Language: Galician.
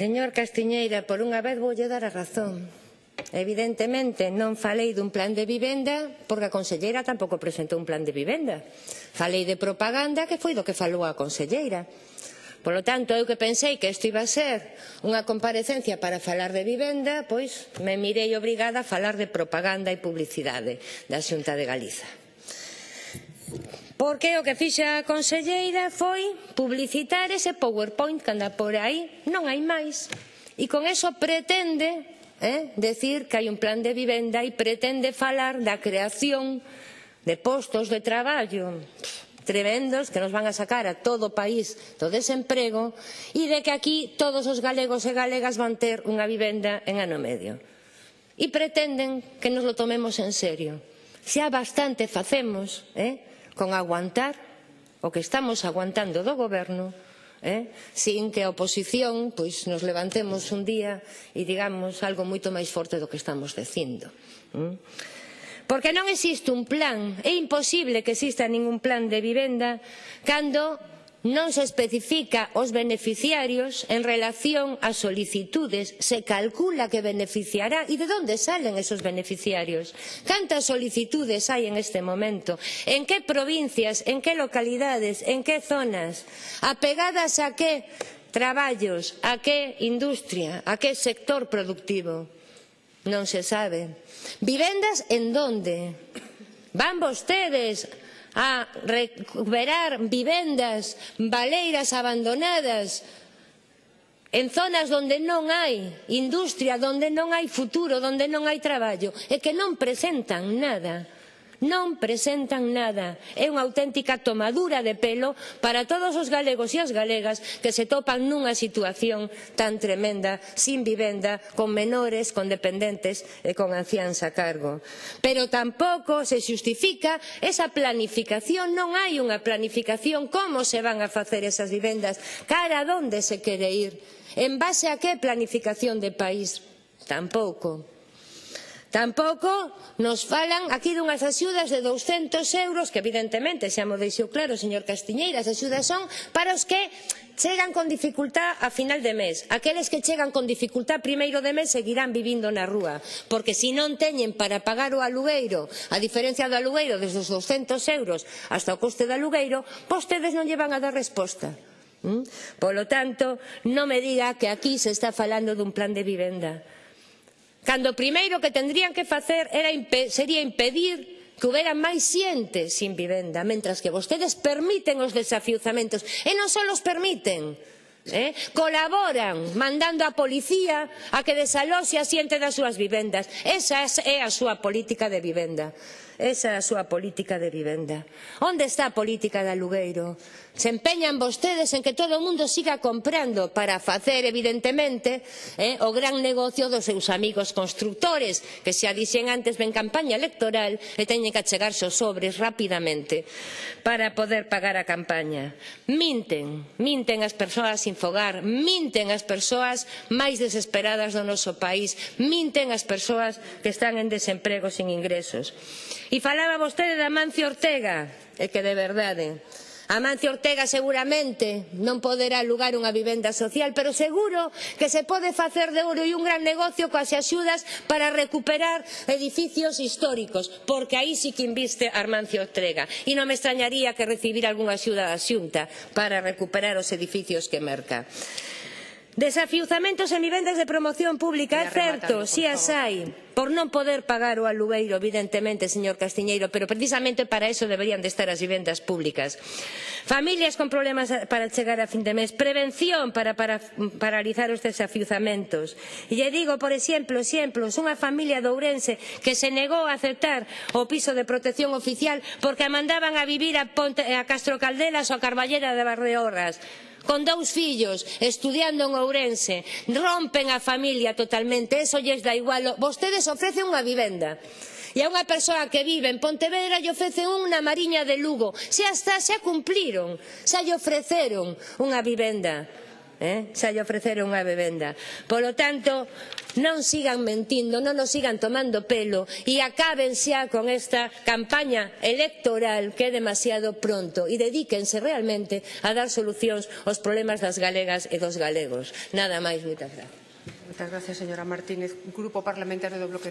Señor Castiñeira, por unha vez voulle dar a razón. Evidentemente non falei dun plan de vivenda porque a conselleira tampouco presentou un plan de vivenda. Falei de propaganda que foi do que falou a conselleira. Por lo tanto, eu que pensei que isto iba a ser unha comparecencia para falar de vivenda, pois me mirei obrigada a falar de propaganda e publicidade da Xunta de Galiza. Porque o que fixa a conselleira foi publicitar ese PowerPoint que anda por aí, non hai máis. E con eso pretende eh, decir que hai un plan de vivenda e pretende falar da creación de postos de traballo tremendos que nos van a sacar a todo o país do desemprego e de que aquí todos os galegos e galegas van ter unha vivenda en ano medio. E pretenden que nos lo tomemos en serio. Xa bastante facemos, eh? con aguantar o que estamos aguantando do goberno eh? sin que a oposición pois, nos levantemos un día e digamos algo moito máis forte do que estamos dicindo. Mm? Porque non existe un plan, é imposible que exista ningún plan de vivenda cando non se especifica os beneficiarios en relación ás solicitudes, se calcula que beneficiará e de onde salen esos beneficiarios. Cantas solicitudes hai en este momento? En que provincias, en que localidades, en que zonas? Apegadas a que traballos, a que industria, a que sector productivo? Non se sabe. Vivendas en donde? Van vostedes a recuperar vivendas baleiras abandonadas en zonas onde non hai industria, onde non hai futuro, onde non hai traballo e que non presentan nada non presentan nada. É unha auténtica tomadura de pelo para todos os galegos e as galegas que se topan nunha situación tan tremenda, sin vivenda, con menores, con dependentes e con anciáns a cargo. Pero tampouco se xustifica esa planificación, non hai unha planificación como se van a facer esas vivendas, cara a onde se quere ir, en base a que planificación de país. Tampouco. Tampouco nos falan aquí dunhas axudas de 200 euros, que evidentemente xa mo deixou claro, señor Castiñeira, as axudas son para os que chegan con dificultad a final de mes. Aqueles que chegan con dificultad primeiro de mes seguirán vivindo na rúa, porque se non teñen para pagar o alugueiro, a diferencia do alugueiro desde os 200 euros hasta o coste do alugueiro, vostedes non lle van a dar resposta. Polo tanto, non me diga que aquí se está falando dun plan de vivenda. Cando o primeiro que tendrían que facer era, sería impedir que houbera máis xente sin vivenda, mentras que vostedes permiten os desafiuzamentos, e non só os permiten, eh? colaboran mandando a policía a que desaloxe a xente das súas vivendas. Esa é a súa política de vivenda. Esa é a súa política de vivenda. Onde está a política de alugueiro? Se empeñan vostedes en que todo o mundo siga comprando para facer, evidentemente, eh, o gran negocio dos seus amigos constructores, que xa dixen antes ven campaña electoral e teñen que achegarse os sobres rapidamente para poder pagar a campaña. Minten, minten as persoas sin fogar, minten as persoas máis desesperadas do noso país, minten as persoas que están en desemprego sin ingresos. E falaba vostede de Amancio Ortega, e que de verdade, Amancio Ortega seguramente non poderá alugar unha vivenda social, pero seguro que se pode facer de ouro e un gran negocio coas axudas para recuperar edificios históricos, porque aí sí que inviste Amancio Ortega. E non me extrañaría que recibir algunha axuda da xunta para recuperar os edificios que merca. Desafiuzamentos en vivendas de promoción pública, é certo, si as hai por non poder pagar o alugueiro, evidentemente, señor Castiñeiro, pero precisamente para eso deberían de estar as vivendas públicas. Familias con problemas para chegar a fin de mes, prevención para, para paralizar os desafiuzamentos. E lle digo, por exemplo, exemplos, unha familia de Ourense que se negou a aceptar o piso de protección oficial porque a mandaban a vivir a, Ponte, a Castro Caldelas ou a Carballera de Barreorras con dous fillos estudiando en Ourense rompen a familia totalmente eso lles dá igual vostedes Vostedes ofrecen unha vivenda e a unha persoa que vive en Pontevedra lle ofrecen unha mariña de Lugo. Se hasta xa cumpliron, xa lle ofreceron unha vivenda. Eh? Xa lle ofreceron unha vivenda. Polo tanto, non sigan mentindo, non nos sigan tomando pelo e acaben xa con esta campaña electoral que é demasiado pronto e dedíquense realmente a dar solucións aos problemas das galegas e dos galegos. Nada máis, moitas grazas. Moitas gracias, señora Martínez. Grupo Parlamentario do Bloque